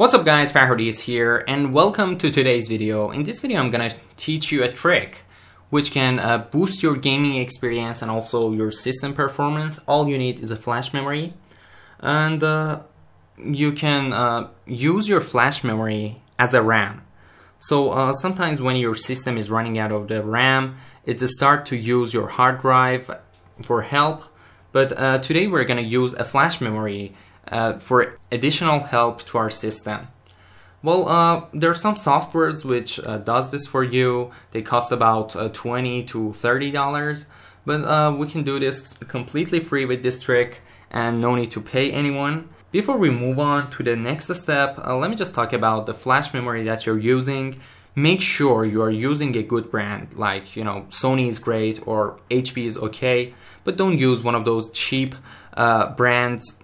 What's up guys, Farhodis here and welcome to today's video. In this video I'm gonna teach you a trick which can uh, boost your gaming experience and also your system performance. All you need is a flash memory and uh, you can uh, use your flash memory as a RAM. So uh, sometimes when your system is running out of the RAM, it start to use your hard drive for help. But uh, today we're gonna use a flash memory uh, for additional help to our system. Well, uh, there are some softwares which uh, does this for you. They cost about uh, 20 to 30 dollars, but uh, we can do this completely free with this trick and no need to pay anyone. Before we move on to the next step, uh, let me just talk about the flash memory that you're using. Make sure you are using a good brand, like you know Sony is great or HP is okay, but don't use one of those cheap uh, brands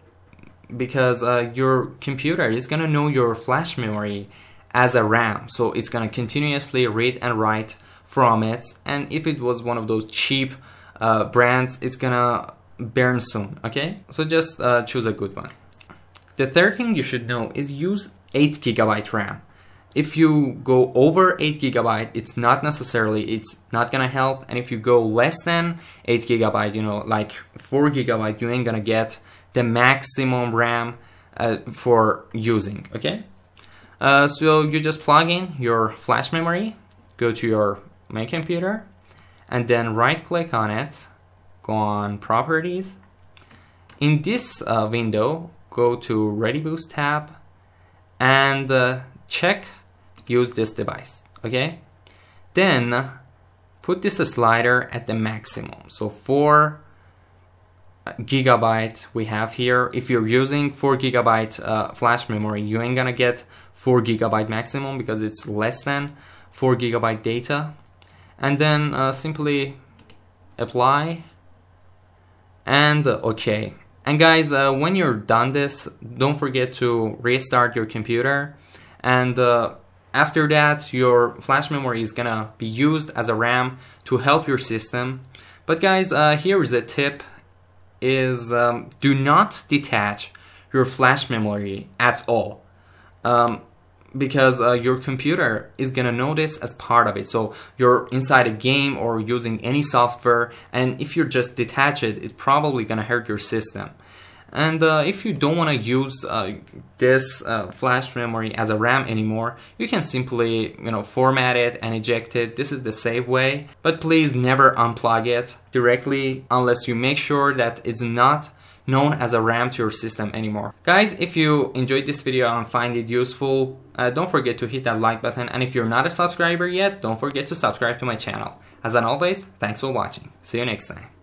because uh, your computer is gonna know your flash memory as a RAM. So it's gonna continuously read and write from it. And if it was one of those cheap uh, brands it's gonna burn soon okay? So just uh, choose a good one. The third thing you should know is use 8 gigabyte RAM. If you go over 8 gigabyte it's not necessarily it's not gonna help. And if you go less than 8 gigabyte you know like 4 gigabyte you ain't gonna get maximum RAM uh, for using, okay? Uh, so you just plug in your flash memory, go to your main computer, and then right click on it, go on properties. In this uh, window, go to ReadyBoost tab and uh, check use this device, okay? Then put this slider at the maximum. So for gigabyte we have here. If you're using 4 gigabyte uh, flash memory, you ain't gonna get 4 gigabyte maximum because it's less than 4 gigabyte data. And then uh, simply apply and uh, OK. And guys, uh, when you're done this, don't forget to restart your computer. And uh, after that, your flash memory is gonna be used as a RAM to help your system. But guys, uh, here is a tip is um, do not detach your flash memory at all. Um, because uh, your computer is gonna know this as part of it. So you're inside a game or using any software, and if you just detach it, it's probably gonna hurt your system. And uh, if you don't want to use uh, this uh, flash memory as a RAM anymore, you can simply you know format it and eject it. This is the safe way. But please never unplug it directly unless you make sure that it's not known as a RAM to your system anymore. Guys, if you enjoyed this video and find it useful, uh, don't forget to hit that like button. And if you're not a subscriber yet, don't forget to subscribe to my channel. As always, thanks for watching. See you next time.